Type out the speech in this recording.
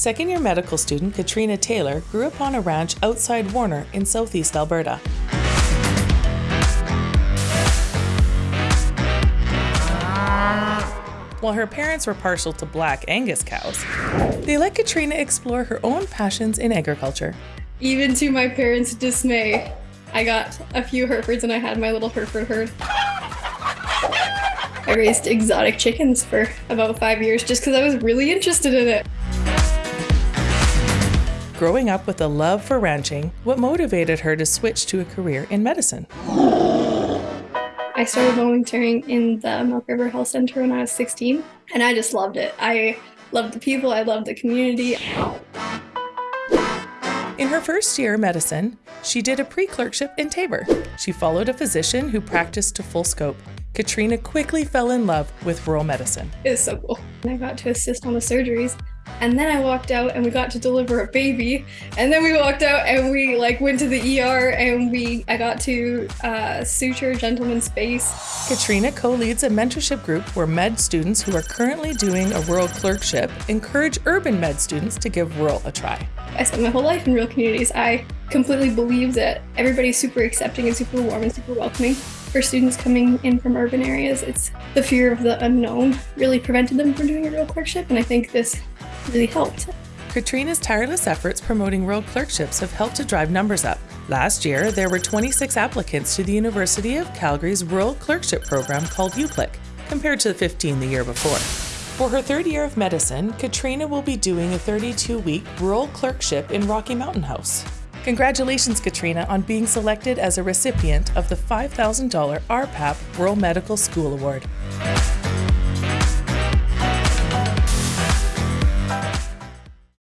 Second year medical student Katrina Taylor grew up on a ranch outside Warner in southeast Alberta. While her parents were partial to black Angus cows, they let Katrina explore her own passions in agriculture. Even to my parents' dismay, I got a few Herefords and I had my little Hereford herd. I raised exotic chickens for about five years just because I was really interested in it. Growing up with a love for ranching, what motivated her to switch to a career in medicine? I started volunteering in the Milk River Health Center when I was 16, and I just loved it. I loved the people, I loved the community. In her first year of medicine, she did a pre clerkship in Taber. She followed a physician who practiced to full scope. Katrina quickly fell in love with rural medicine. It was so cool. I got to assist on the surgeries, and then I walked out and we got to deliver a baby. And then we walked out and we like went to the ER and we I got to uh, suture gentleman's face. Katrina co-leads a mentorship group where med students who are currently doing a rural clerkship encourage urban med students to give rural a try. I spent my whole life in rural communities. I completely believe that everybody's super accepting and super warm and super welcoming. For students coming in from urban areas, it's the fear of the unknown really prevented them from doing a rural clerkship, and I think this really helped. Katrina's tireless efforts promoting rural clerkships have helped to drive numbers up. Last year, there were 26 applicants to the University of Calgary's rural clerkship program called UCLIC, compared to the 15 the year before. For her third year of medicine, Katrina will be doing a 32 week rural clerkship in Rocky Mountain House. Congratulations, Katrina, on being selected as a recipient of the $5,000 RPAP Rural Medical School Award.